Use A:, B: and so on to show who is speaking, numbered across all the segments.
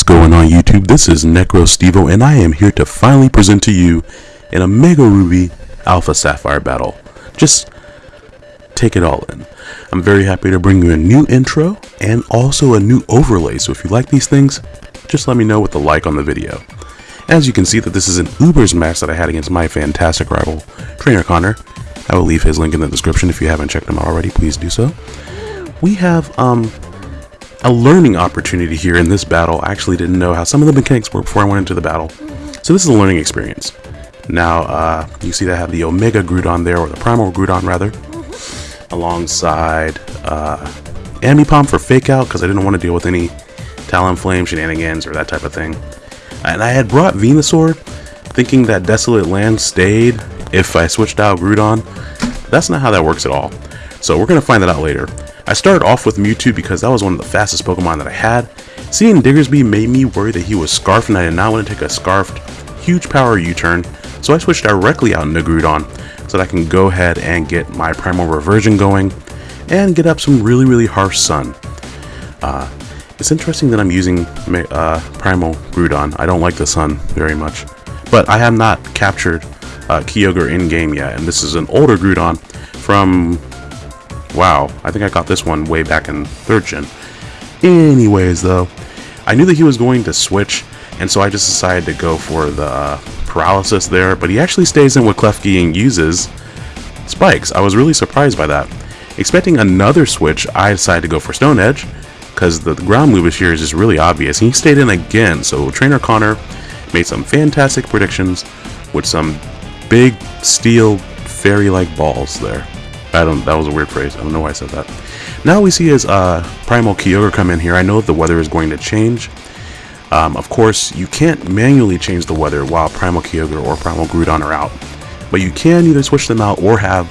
A: What's going on YouTube? This is NecroStevo and I am here to finally present to you an Omega Ruby Alpha Sapphire battle. Just take it all in. I'm very happy to bring you a new intro and also a new overlay, so if you like these things, just let me know with a like on the video. As you can see that this is an Ubers match that I had against my fantastic rival, Trainer Connor. I will leave his link in the description if you haven't checked him out already, please do so. We have um, a learning opportunity here in this battle. I actually didn't know how some of the mechanics work before I went into the battle. So this is a learning experience. Now, uh, you see that I have the Omega Groudon there, or the Primal Groudon rather, alongside uh, Ambipom for Fake Out, because I didn't want to deal with any Talonflame shenanigans or that type of thing. And I had brought Venusaur, thinking that Desolate Land stayed if I switched out Groudon. That's not how that works at all. So we're going to find that out later. I started off with Mewtwo because that was one of the fastest Pokemon that I had. Seeing Diggersby made me worry that he was Scarfed and I did not want to take a Scarfed huge power U-turn, so I switched directly out into Groudon so that I can go ahead and get my Primal Reversion going and get up some really really harsh Sun. Uh, it's interesting that I'm using uh, Primal Groudon. I don't like the Sun very much, but I have not captured uh, Kyogre in-game yet, and this is an older Groudon from Wow, I think I got this one way back in 3rd gen. Anyways, though, I knew that he was going to switch, and so I just decided to go for the uh, paralysis there, but he actually stays in with Klefki and uses spikes. I was really surprised by that. Expecting another switch, I decided to go for Stone Edge, because the ground move here is just really obvious. He stayed in again, so Trainer Connor made some fantastic predictions with some big steel fairy-like balls there. I don't. That was a weird phrase. I don't know why I said that. Now we see his uh, Primal Kyogre come in here. I know the weather is going to change. Um, of course, you can't manually change the weather while Primal Kyogre or Primal Groudon are out, but you can either switch them out or have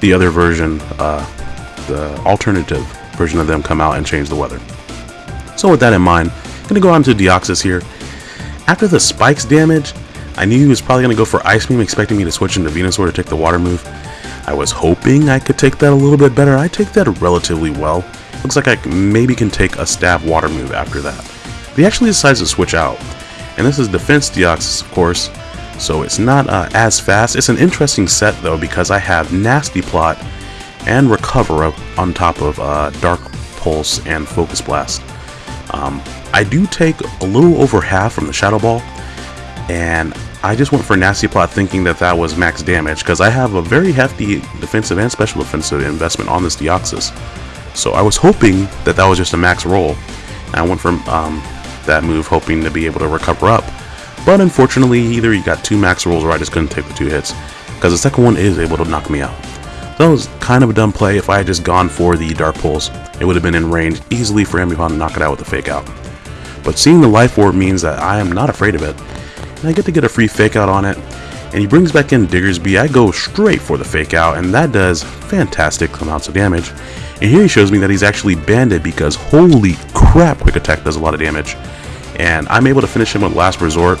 A: the other version, uh, the alternative version of them come out and change the weather. So with that in mind, I'm gonna go on to Deoxys here. After the spikes damage, I knew he was probably gonna go for Ice Beam, expecting me to switch into Venusaur to take the water move. I was hoping I could take that a little bit better. I take that relatively well. Looks like I maybe can take a stab water move after that. But he actually decides to switch out. And this is Defense Deoxys, of course, so it's not uh, as fast. It's an interesting set, though, because I have Nasty Plot and Recover on top of uh, Dark Pulse and Focus Blast. Um, I do take a little over half from the Shadow Ball, and I just went for Nasty Plot thinking that that was max damage because I have a very hefty defensive and special offensive investment on this Deoxys. So I was hoping that that was just a max roll. I went for um, that move hoping to be able to recover up. But unfortunately, either you got two max rolls or I just couldn't take the two hits because the second one is able to knock me out. So that was kind of a dumb play. If I had just gone for the Dark Pulse, it would have been in range easily for Ambipom to knock it out with a Fake Out. But seeing the Life Orb means that I am not afraid of it and I get to get a free fake out on it. And he brings back in Diggersby, I go straight for the fake out, and that does fantastic amounts of damage. And here he shows me that he's actually banded because holy crap, Quick Attack does a lot of damage. And I'm able to finish him with Last Resort.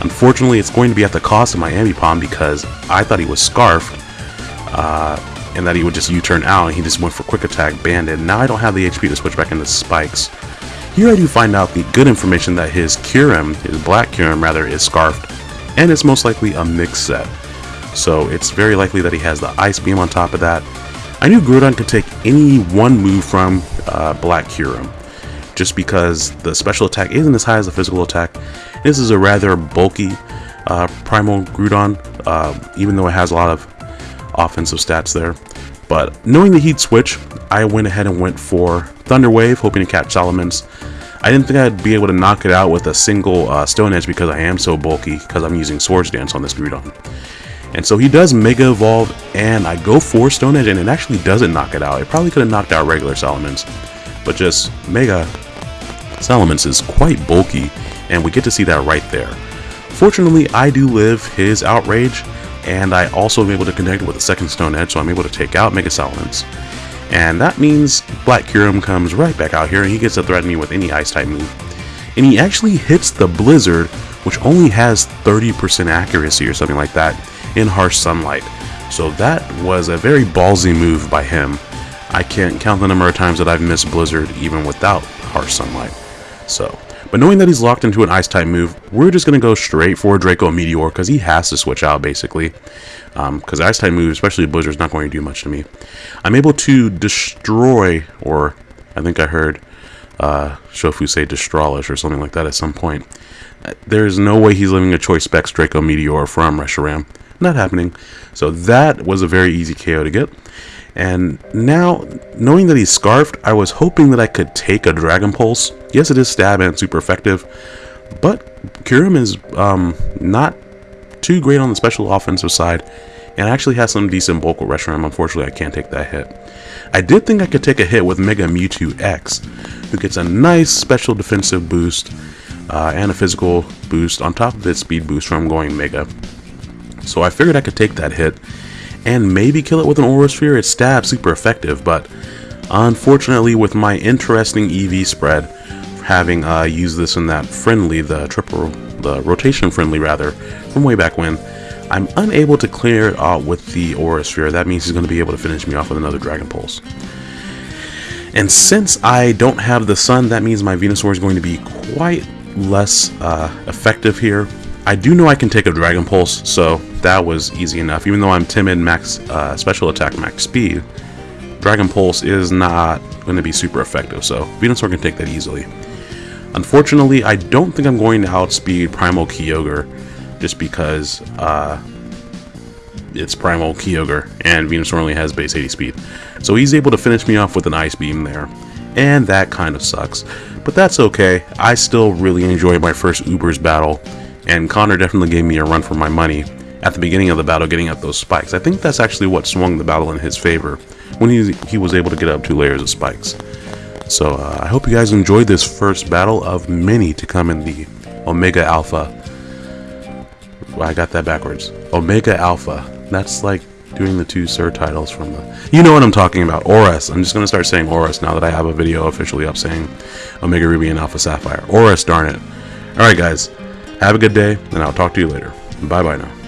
A: Unfortunately, it's going to be at the cost of my Ambipom because I thought he was Scarfed. Uh, and that he would just U-turn out and he just went for Quick Attack banded. Now I don't have the HP to switch back into Spikes. Here I do find out the good information that his Kyurem, his black Kyurem rather, is scarfed, and it's most likely a mixed set. So it's very likely that he has the Ice Beam on top of that. I knew Groudon could take any one move from uh, Black Kyurem, just because the special attack isn't as high as the physical attack. This is a rather bulky uh, Primal Groudon, uh, even though it has a lot of offensive stats there. But knowing the heat switch, I went ahead and went for Thunder Wave, hoping to catch Salamence. I didn't think I'd be able to knock it out with a single uh, Stone Edge because I am so bulky, because I'm using Swords Dance on this Groudon. And so he does Mega Evolve, and I go for Stone Edge, and it actually doesn't knock it out. It probably could have knocked out regular Salamence, but just Mega Salamence is quite bulky, and we get to see that right there. Fortunately, I do live his Outrage, and I also am able to connect with a second Stone Edge, so I'm able to take out Mega Salamence. And that means Black Kyurem comes right back out here and he gets to threaten me with any ice type move. And he actually hits the Blizzard, which only has 30% accuracy or something like that, in harsh sunlight. So that was a very ballsy move by him. I can't count the number of times that I've missed Blizzard even without harsh sunlight. So, But knowing that he's locked into an ice type move, we're just going to go straight for Draco Meteor because he has to switch out basically. Because um, ice type move, especially Blizzard, is not going to do much to me. I'm able to destroy, or I think I heard uh, Shofu say Destralish or something like that at some point. There's no way he's living a choice specs Draco Meteor from Reshiram. Not happening. So that was a very easy KO to get. And now, knowing that he's scarfed, I was hoping that I could take a Dragon Pulse. Yes, it is stab and super effective, but Kyurem is um, not too great on the special offensive side, and actually has some decent bulk with Reshiram. Unfortunately, I can't take that hit. I did think I could take a hit with Mega Mewtwo X, who gets a nice special defensive boost uh, and a physical boost on top of its speed boost from going Mega. So I figured I could take that hit and maybe kill it with an Aura Sphere. It's stab super effective, but unfortunately with my interesting EV spread, having uh, used this in that friendly, the triple, the rotation friendly rather, from way back when, I'm unable to clear out with the Aura Sphere. That means he's going to be able to finish me off with another Dragon Pulse. And since I don't have the Sun, that means my Venusaur is going to be quite less uh, effective here. I do know I can take a Dragon Pulse, so that was easy enough. Even though I'm timid max uh, special attack max speed, Dragon Pulse is not going to be super effective, so Venusaur can take that easily. Unfortunately, I don't think I'm going to outspeed Primal Kyogre just because uh, it's Primal Kyogre and Venusaur only has base 80 speed. So he's able to finish me off with an Ice Beam there, and that kind of sucks. But that's okay, I still really enjoyed my first Ubers battle, and Connor definitely gave me a run for my money at the beginning of the battle getting up those spikes. I think that's actually what swung the battle in his favor when he, he was able to get up two layers of spikes. So uh, I hope you guys enjoyed this first battle of many to come in the Omega Alpha. I got that backwards. Omega Alpha. That's like doing the two Sir titles from the... You know what I'm talking about. ORAS. I'm just going to start saying ORAS now that I have a video officially up saying Omega Ruby and Alpha Sapphire. ORAS, darn it. Alright guys, have a good day, and I'll talk to you later. Bye-bye now.